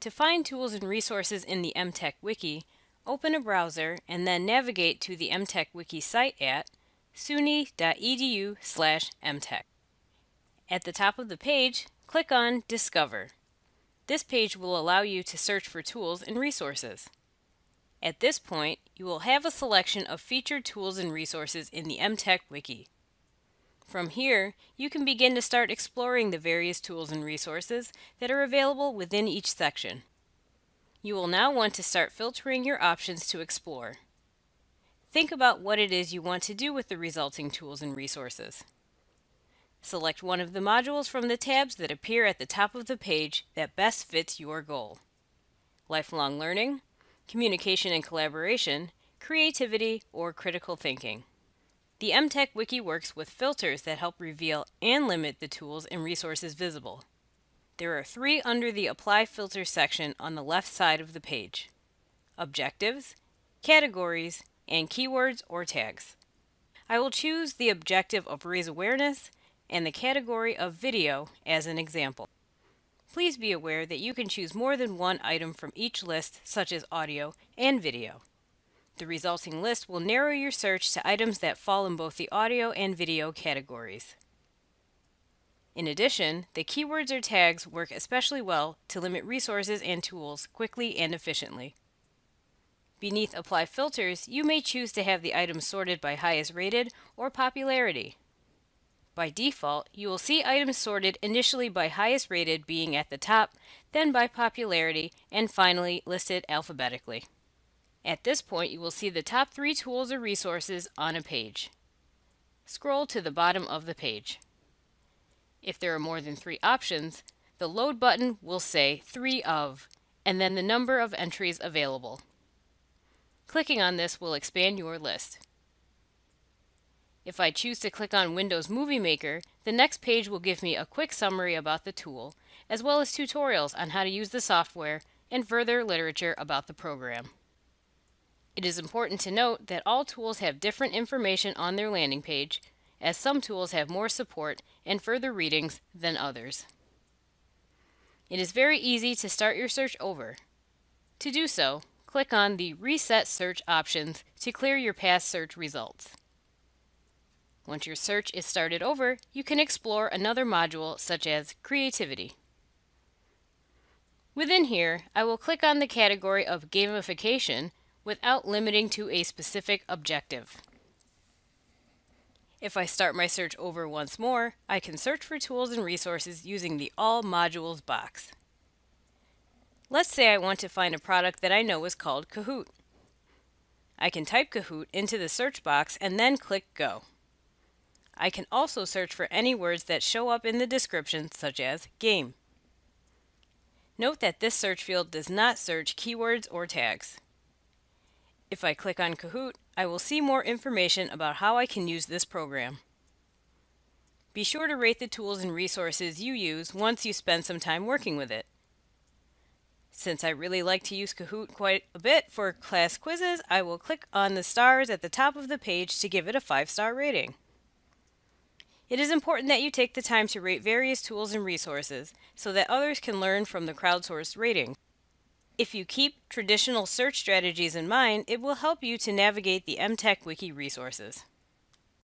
To find tools and resources in the MTech Wiki, open a browser and then navigate to the MTech Wiki site at suny.edu slash mtech. At the top of the page, click on Discover. This page will allow you to search for tools and resources. At this point, you will have a selection of featured tools and resources in the MTech Wiki. From here, you can begin to start exploring the various tools and resources that are available within each section. You will now want to start filtering your options to explore. Think about what it is you want to do with the resulting tools and resources. Select one of the modules from the tabs that appear at the top of the page that best fits your goal. Lifelong learning, communication and collaboration, creativity, or critical thinking. The MTech Wiki works with filters that help reveal and limit the tools and resources visible. There are three under the Apply Filter section on the left side of the page. Objectives, Categories, and Keywords or Tags. I will choose the objective of Raise Awareness and the category of video as an example. Please be aware that you can choose more than one item from each list, such as audio and video. The resulting list will narrow your search to items that fall in both the audio and video categories. In addition, the keywords or tags work especially well to limit resources and tools quickly and efficiently. Beneath Apply Filters, you may choose to have the items sorted by highest rated or popularity. By default, you will see items sorted initially by highest rated being at the top, then by popularity, and finally listed alphabetically. At this point, you will see the top three tools or resources on a page. Scroll to the bottom of the page. If there are more than three options, the Load button will say 3 of, and then the number of entries available. Clicking on this will expand your list. If I choose to click on Windows Movie Maker, the next page will give me a quick summary about the tool, as well as tutorials on how to use the software and further literature about the program. It is important to note that all tools have different information on their landing page, as some tools have more support and further readings than others. It is very easy to start your search over. To do so, click on the Reset Search options to clear your past search results. Once your search is started over, you can explore another module such as Creativity. Within here, I will click on the category of Gamification without limiting to a specific objective. If I start my search over once more, I can search for tools and resources using the All Modules box. Let's say I want to find a product that I know is called Kahoot. I can type Kahoot into the search box and then click Go. I can also search for any words that show up in the description, such as game. Note that this search field does not search keywords or tags. If I click on Kahoot, I will see more information about how I can use this program. Be sure to rate the tools and resources you use once you spend some time working with it. Since I really like to use Kahoot quite a bit for class quizzes, I will click on the stars at the top of the page to give it a 5-star rating. It is important that you take the time to rate various tools and resources so that others can learn from the crowdsourced rating. If you keep traditional search strategies in mind, it will help you to navigate the MTech Wiki resources.